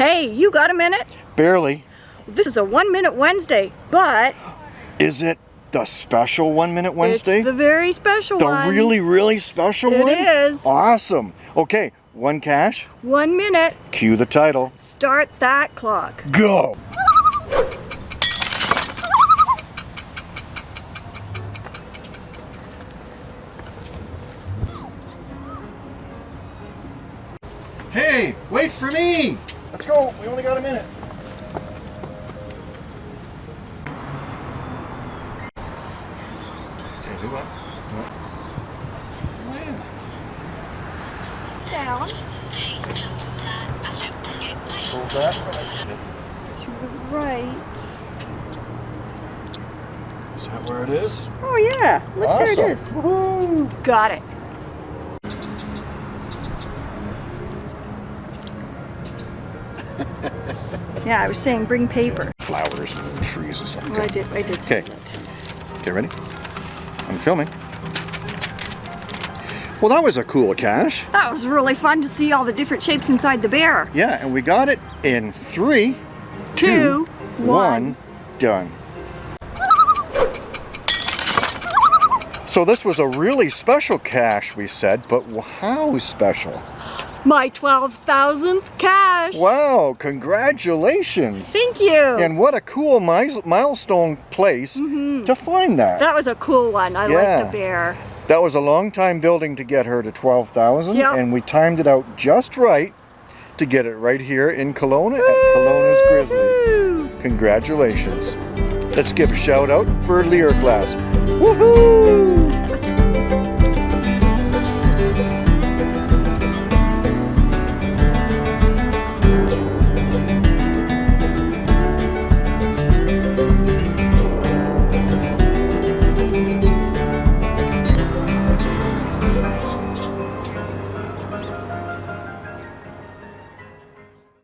Hey, you got a minute? Barely. This is a one minute Wednesday, but Is it the special One Minute Wednesday? it's the very special The one. The really, really special It one? is. Awesome. Okay, one cache. One minute. Cue the title. Start that clock. Go! Hey, wait for me! Let's go, we only got a minute. Okay, do what? Do what? Down. Hold that. To the right. Is that where it is? Oh yeah, look awesome. there it is. Woohoo! Got it. yeah, I was saying bring paper. Flowers and trees and stuff. Well, I did. I did say Okay. that. Okay, ready? I'm filming. Well, that was a cool cache. That was really fun to see all the different shapes inside the bear. Yeah, and we got it in three, Two, one, done. So this was a really special cache, we said, but how special? My 12,000th cache. Wow, congratulations! Thank you. And what a cool mi- milestone place mm-hmm. to find that. that was a cool one. I Yeah. like the bear. That was a long time building to get her to 12,000 Yep. and we timed it out just right to get it right here in Kelowna at Kelowna's Grizzly. Congratulations. Let's give a shout out for Lear class. Woohoo!